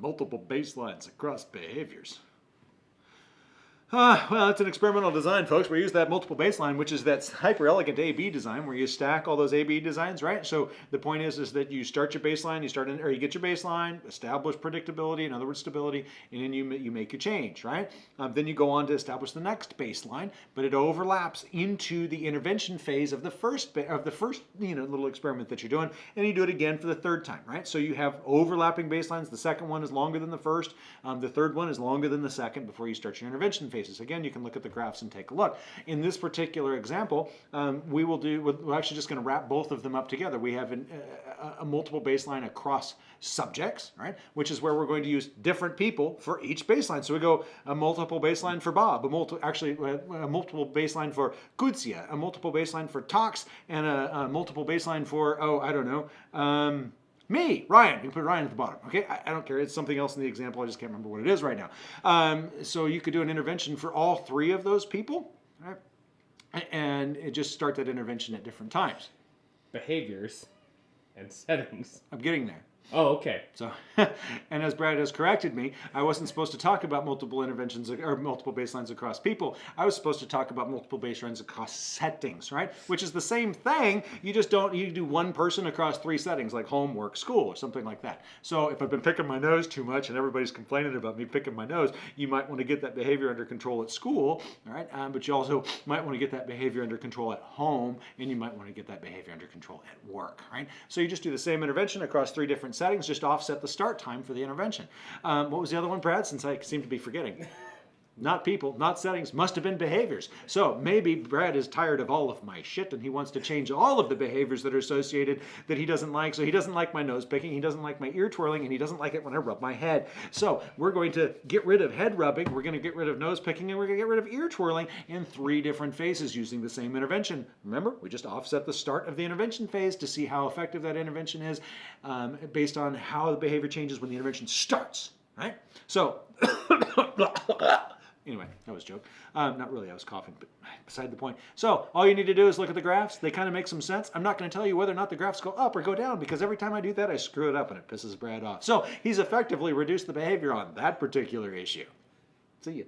multiple baselines across behaviors. Uh, well, it's an experimental design, folks. We use that multiple baseline, which is that hyper elegant A-B design where you stack all those A-B designs, right? So the point is, is that you start your baseline, you start in, or you get your baseline, establish predictability, in other words, stability, and then you you make a change, right? Um, then you go on to establish the next baseline, but it overlaps into the intervention phase of the first of the first you know little experiment that you're doing, and you do it again for the third time, right? So you have overlapping baselines. The second one is longer than the first. Um, the third one is longer than the second before you start your intervention Again, you can look at the graphs and take a look. In this particular example, um, we will do, we're actually just going to wrap both of them up together. We have an, uh, a multiple baseline across subjects, right? Which is where we're going to use different people for each baseline. So we go a multiple baseline for Bob, a multi, actually a multiple baseline for Kutsia, a multiple baseline for Tox, and a, a multiple baseline for, oh, I don't know, um, me, Ryan. You can put Ryan at the bottom. Okay, I, I, don't care. It's something else in the example. I just can't remember what it is right now. Um, so you could do an intervention for all three of those people, right? and just start that intervention at different times. Behaviors and settings. I'm getting there. Oh, okay. So, and as Brad has corrected me, I wasn't supposed to talk about multiple interventions or multiple baselines across people. I was supposed to talk about multiple baselines across settings, right? Which is the same thing. You just don't, you do one person across three settings, like home, work, school, or something like that. So if I've been picking my nose too much and everybody's complaining about me picking my nose, you might want to get that behavior under control at school, all right? Um, but you also might want to get that behavior under control at home, and you might want to get that behavior under control at work, right? So you just do the same intervention across three different settings, just offset the start time for the intervention. Um, what was the other one, Brad, since I seem to be forgetting? Not people, not settings, must have been behaviors. So maybe Brad is tired of all of my shit and he wants to change all of the behaviors that are associated that he doesn't like. So he doesn't like my nose picking, he doesn't like my ear twirling, and he doesn't like it when I rub my head. So we're going to get rid of head rubbing, we're going to get rid of nose picking, and we're going to get rid of ear twirling in three different phases using the same intervention. Remember, we just offset the start of the intervention phase to see how effective that intervention is um, based on how the behavior changes when the intervention starts, right? So, Anyway, that was a joke. Um, not really, I was coughing, but beside the point. So all you need to do is look at the graphs. They kind of make some sense. I'm not going to tell you whether or not the graphs go up or go down because every time I do that, I screw it up and it pisses Brad off. So he's effectively reduced the behavior on that particular issue. See you.